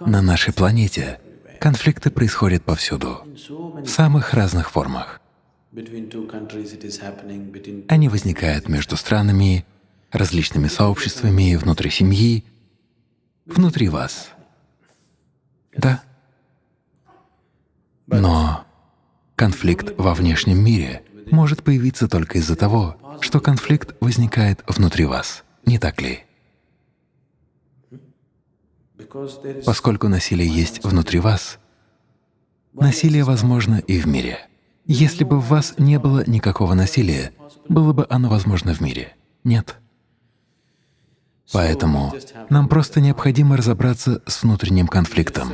На нашей планете конфликты происходят повсюду, в самых разных формах. Они возникают между странами, различными сообществами, внутри семьи, внутри вас. Да. Но конфликт во внешнем мире может появиться только из-за того, что конфликт возникает внутри вас, не так ли? Поскольку насилие есть внутри вас, насилие возможно и в мире. Если бы в вас не было никакого насилия, было бы оно возможно в мире? Нет. Поэтому нам просто необходимо разобраться с внутренним конфликтом.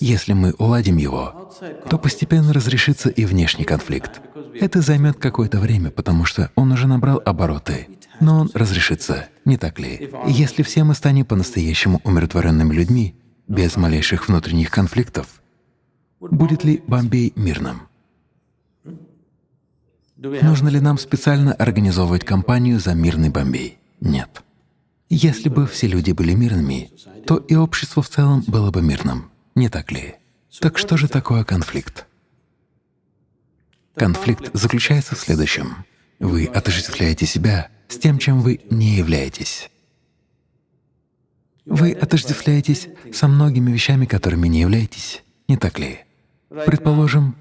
Если мы уладим его, то постепенно разрешится и внешний конфликт. Это займет какое-то время, потому что он уже набрал обороты, но он разрешится, не так ли? если все мы станем по-настоящему умиротворенными людьми, без малейших внутренних конфликтов, будет ли Бомбей мирным? Нужно ли нам специально организовывать кампанию за мирный Бомбей? Нет. Если бы все люди были мирными, то и общество в целом было бы мирным, не так ли? Так что же такое конфликт? Конфликт заключается в следующем. Вы отождествляете себя с тем, чем вы не являетесь. Вы отождествляетесь со многими вещами, которыми не являетесь, не так ли? Предположим,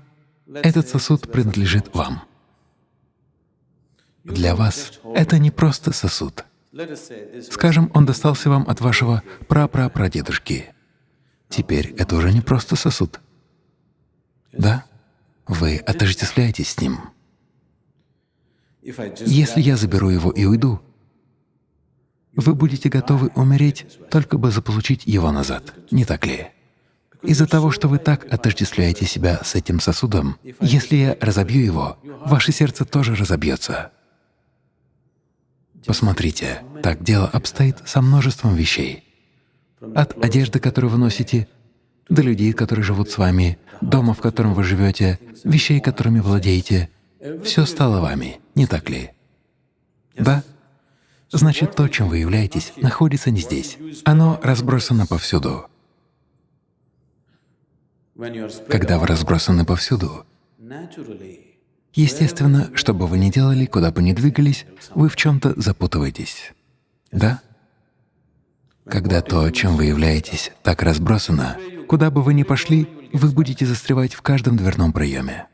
этот сосуд принадлежит вам. Для вас это не просто сосуд. Скажем, он достался вам от вашего прапрапрадедушки. Теперь это уже не просто сосуд. Да? Вы отождествляетесь с ним. Если я заберу его и уйду, вы будете готовы умереть, только бы заполучить его назад, не так ли? Из-за того, что вы так отождествляете себя с этим сосудом, если я разобью его, ваше сердце тоже разобьется. Посмотрите, так дело обстоит со множеством вещей. От одежды, которую вы носите, до людей, которые живут с вами, дома, в котором вы живете, вещей, которыми владеете. Все стало вами, не так ли? Да? Значит, то, чем вы являетесь, находится не здесь. Оно разбросано повсюду. Когда вы разбросаны повсюду, Естественно, что бы вы ни делали, куда бы ни двигались, вы в чем-то запутываетесь. Да? Когда то, чем вы являетесь, так разбросано, куда бы вы ни пошли, вы будете застревать в каждом дверном проеме.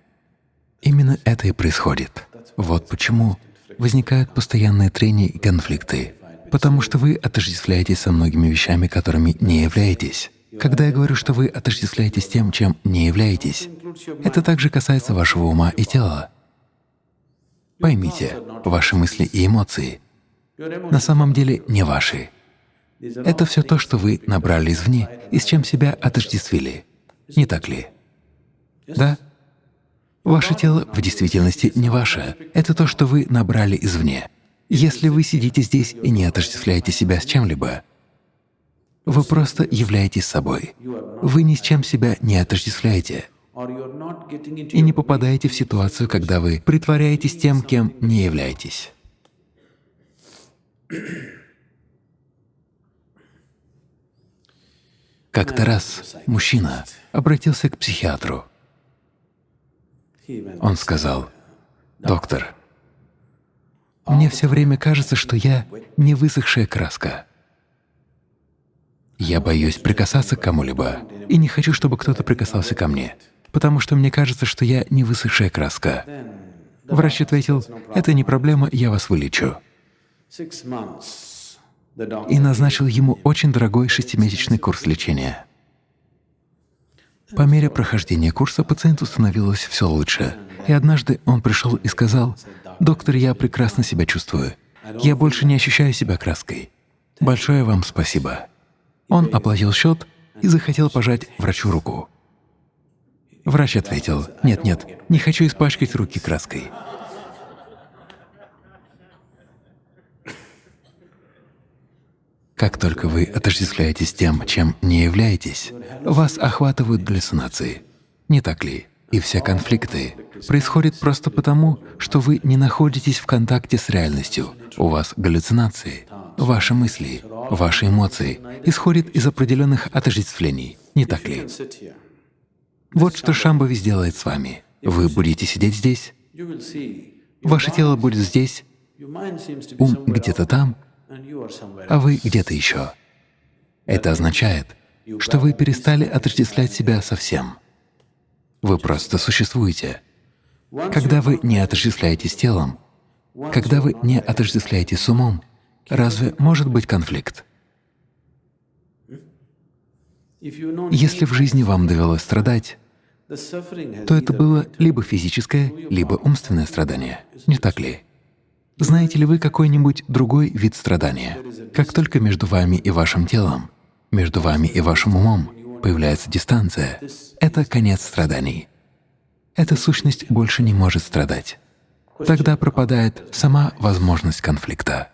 Именно это и происходит. Вот почему возникают постоянные трения и конфликты, потому что вы отождествляетесь со многими вещами, которыми не являетесь. Когда я говорю, что вы отождествляетесь тем, чем не являетесь, это также касается вашего ума и тела. Поймите, ваши мысли и эмоции на самом деле не ваши. Это все то, что вы набрали извне и с чем себя отождествили. Не так ли? Да? Ваше тело в действительности не ваше. Это то, что вы набрали извне. Если вы сидите здесь и не отождествляете себя с чем-либо, вы просто являетесь собой. Вы ни с чем себя не отождествляете и не попадаете в ситуацию, когда вы притворяетесь тем, кем не являетесь. Как-то раз мужчина обратился к психиатру. Он сказал, «Доктор, мне все время кажется, что я не высохшая краска. Я боюсь прикасаться к кому-либо и не хочу, чтобы кто-то прикасался ко мне, потому что мне кажется, что я не высохшая краска. Врач ответил, «Это не проблема, я вас вылечу». И назначил ему очень дорогой шестимесячный курс лечения. По мере прохождения курса пациенту становилось все лучше. И однажды он пришел и сказал, «Доктор, я прекрасно себя чувствую. Я больше не ощущаю себя краской. Большое вам спасибо». Он оплатил счет и захотел пожать врачу руку. Врач ответил, «Нет, нет, не хочу испачкать руки краской». Как только вы отождествляетесь тем, чем не являетесь, вас охватывают галлюцинации. Не так ли? И все конфликты происходят просто потому, что вы не находитесь в контакте с реальностью. У вас галлюцинации, ваши мысли, ваши эмоции исходят из определенных отождествлений, не так ли? Вот что Шамбави сделает с вами. Вы будете сидеть здесь, ваше тело будет здесь, ум где-то там, а вы где-то еще. Это означает, что вы перестали отождествлять себя совсем. Вы просто существуете. Когда вы не отождествляетесь телом, когда вы не отождествляетесь с умом, разве может быть конфликт? Если в жизни вам довелось страдать, то это было либо физическое, либо умственное страдание, не так ли? Знаете ли вы какой-нибудь другой вид страдания? Как только между вами и вашим телом, между вами и вашим умом появляется дистанция, это конец страданий. Эта сущность больше не может страдать. Тогда пропадает сама возможность конфликта.